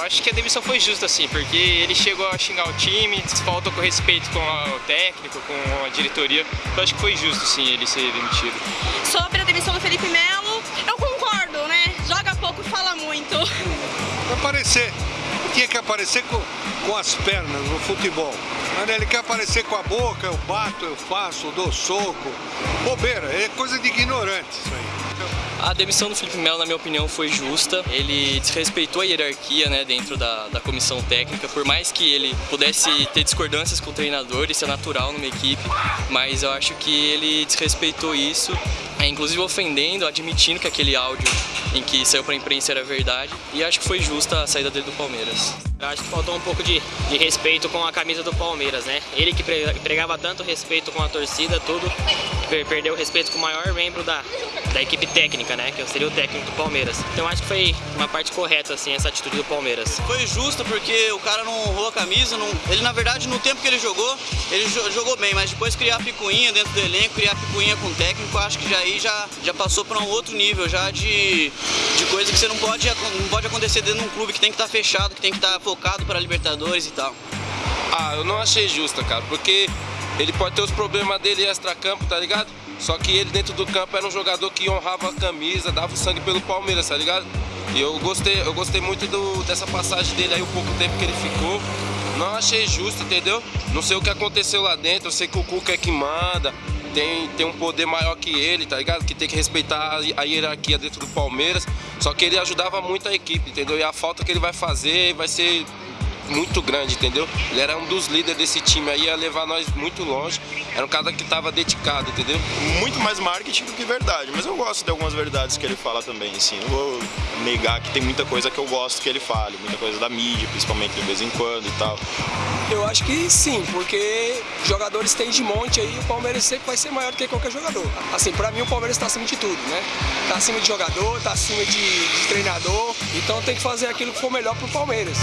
acho que a demissão foi justa, assim, porque ele chegou a xingar o time, faltou com respeito com o técnico, com a diretoria. Eu acho que foi justo, sim, ele ser demitido. Sobre a demissão do Felipe Melo, eu concordo, né? Joga pouco e fala muito. Aparecer. Tinha que aparecer com, com as pernas no futebol. Mas ele quer aparecer com a boca, eu bato, eu faço, eu dou soco. Bobeira, é coisa de ignorante isso aí. A demissão do Felipe Melo, na minha opinião, foi justa. Ele desrespeitou a hierarquia né, dentro da, da comissão técnica, por mais que ele pudesse ter discordâncias com o treinador, isso é natural numa equipe, mas eu acho que ele desrespeitou isso, é, inclusive ofendendo, admitindo que aquele áudio em que saiu para a imprensa era verdade, e acho que foi justa a saída dele do Palmeiras. Eu acho que faltou um pouco de, de respeito com a camisa do Palmeiras, né? Ele que pregava tanto respeito com a torcida, tudo, perdeu o respeito com o maior membro da, da equipe técnica, né? Que seria o técnico do Palmeiras. Então acho que foi uma parte correta, assim, essa atitude do Palmeiras. Foi justa porque o cara não honrou a camisa, não... ele na verdade no tempo que ele jogou, ele jogou bem, mas depois criar picuinha dentro do elenco, criar picuinha com o técnico, acho que já aí já, já passou para um outro nível, já de, de coisa que você não pode, não pode acontecer dentro de um clube que tem que estar tá fechado, que tem que estar tá focado para a Libertadores e tal. Ah, eu não achei justa, cara, porque ele pode ter os problemas dele extra-campo, tá ligado? Só que ele dentro do campo era um jogador que honrava a camisa, dava o sangue pelo Palmeiras, tá ligado? E eu gostei, eu gostei muito do, dessa passagem dele aí, o pouco tempo que ele ficou. Não achei justo, entendeu? Não sei o que aconteceu lá dentro, eu sei que o Cuca é que manda, tem, tem um poder maior que ele, tá ligado? Que tem que respeitar a, a hierarquia dentro do Palmeiras. Só que ele ajudava muito a equipe, entendeu? E a falta que ele vai fazer vai ser muito grande, entendeu? Ele era um dos líderes desse time aí, ia levar nós muito longe. Era um cara que estava dedicado, entendeu? Muito mais marketing do que verdade, mas eu gosto de algumas verdades que ele fala também, assim. Não vou negar que tem muita coisa que eu gosto que ele fale, muita coisa da mídia, principalmente de vez em quando e tal. Eu acho que sim, porque jogadores tem de monte aí, o Palmeiras sempre vai ser maior do que qualquer jogador. Assim, pra mim o Palmeiras está acima de tudo, né? Tá acima de jogador, tá acima de, de treinador, então tem que fazer aquilo que for melhor pro Palmeiras.